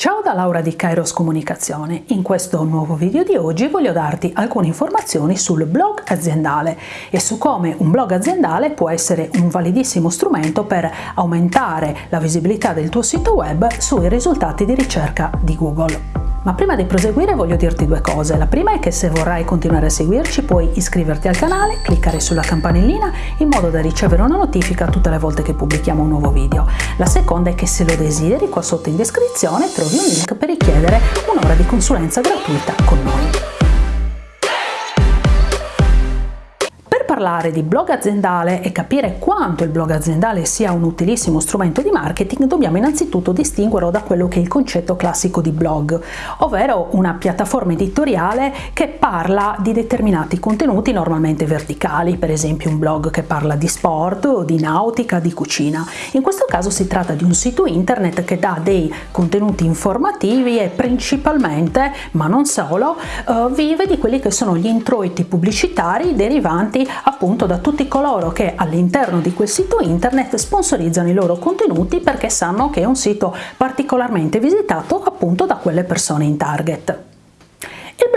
Ciao da Laura di Kairos Comunicazione. In questo nuovo video di oggi voglio darti alcune informazioni sul blog aziendale e su come un blog aziendale può essere un validissimo strumento per aumentare la visibilità del tuo sito web sui risultati di ricerca di Google. Ma prima di proseguire voglio dirti due cose. La prima è che se vorrai continuare a seguirci puoi iscriverti al canale, cliccare sulla campanellina in modo da ricevere una notifica tutte le volte che pubblichiamo un nuovo video. La seconda è che se lo desideri qua sotto in descrizione trovi un link per richiedere un'ora di consulenza gratuita con noi. Parlare di blog aziendale e capire quanto il blog aziendale sia un utilissimo strumento di marketing, dobbiamo innanzitutto distinguerlo da quello che è il concetto classico di blog, ovvero una piattaforma editoriale che parla di determinati contenuti normalmente verticali, per esempio un blog che parla di sport di nautica, di cucina. In questo caso si tratta di un sito internet che dà dei contenuti informativi e principalmente, ma non solo, eh, vive di quelli che sono gli introiti pubblicitari derivanti appunto da tutti coloro che all'interno di quel sito internet sponsorizzano i loro contenuti perché sanno che è un sito particolarmente visitato appunto da quelle persone in target.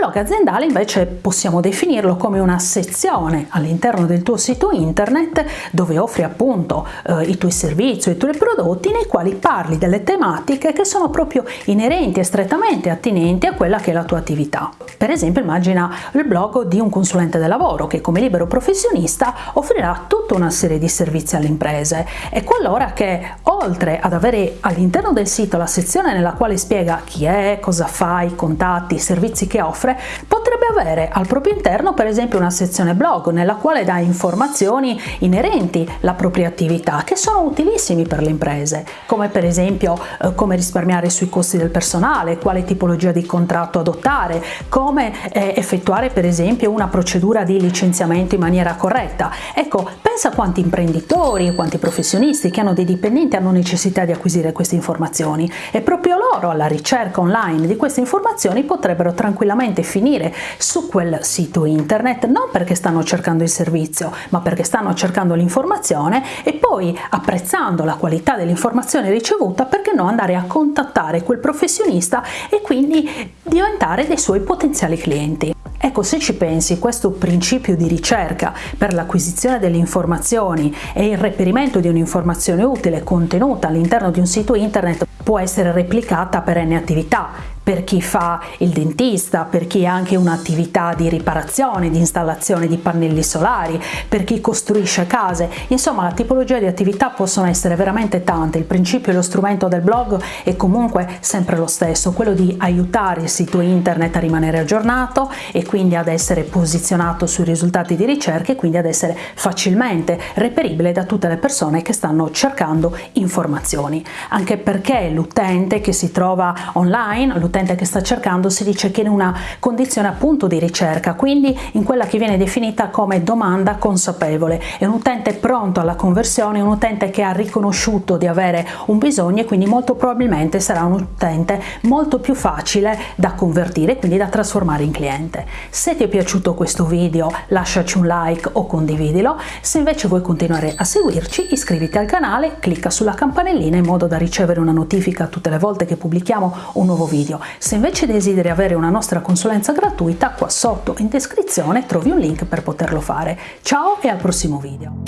Blog aziendale invece possiamo definirlo come una sezione all'interno del tuo sito internet dove offri appunto eh, i tuoi servizi i tuoi prodotti nei quali parli delle tematiche che sono proprio inerenti e strettamente attinenti a quella che è la tua attività. Per esempio immagina il blog di un consulente del lavoro che come libero professionista offrirà tutta una serie di servizi alle imprese e qualora che oltre ad avere all'interno del sito la sezione nella quale spiega chi è, cosa fa, i contatti, i servizi che offre, potrebbe avere al proprio interno per esempio una sezione blog nella quale dà informazioni inerenti alla propria attività che sono utilissimi per le imprese, come per esempio eh, come risparmiare sui costi del personale, quale tipologia di contratto adottare, come eh, effettuare per esempio una procedura di licenziamento in maniera corretta. Ecco, pensa a quanti imprenditori quanti professionisti che hanno dei dipendenti hanno necessità di acquisire queste informazioni e proprio loro alla ricerca online di queste informazioni potrebbero tranquillamente finire su quel sito internet non perché stanno cercando il servizio ma perché stanno cercando l'informazione e poi apprezzando la qualità dell'informazione ricevuta perché no andare a contattare quel professionista e quindi diventare dei suoi potenziali clienti. Ecco, se ci pensi, questo principio di ricerca per l'acquisizione delle informazioni e il reperimento di un'informazione utile contenuta all'interno di un sito internet può essere replicata per n attività per chi fa il dentista, per chi ha anche un'attività di riparazione, di installazione di pannelli solari, per chi costruisce case, insomma la tipologia di attività possono essere veramente tante, il principio e lo strumento del blog è comunque sempre lo stesso, quello di aiutare il sito internet a rimanere aggiornato e quindi ad essere posizionato sui risultati di ricerca e quindi ad essere facilmente reperibile da tutte le persone che stanno cercando informazioni, anche perché l'utente che si trova online, l'utente che sta cercando si dice che in una condizione appunto di ricerca, quindi in quella che viene definita come domanda consapevole. È un utente pronto alla conversione, un utente che ha riconosciuto di avere un bisogno e quindi molto probabilmente sarà un utente molto più facile da convertire, quindi da trasformare in cliente. Se ti è piaciuto questo video lasciaci un like o condividilo, se invece vuoi continuare a seguirci iscriviti al canale, clicca sulla campanellina in modo da ricevere una notifica tutte le volte che pubblichiamo un nuovo video. Se invece desideri avere una nostra consulenza gratuita, qua sotto in descrizione trovi un link per poterlo fare. Ciao e al prossimo video!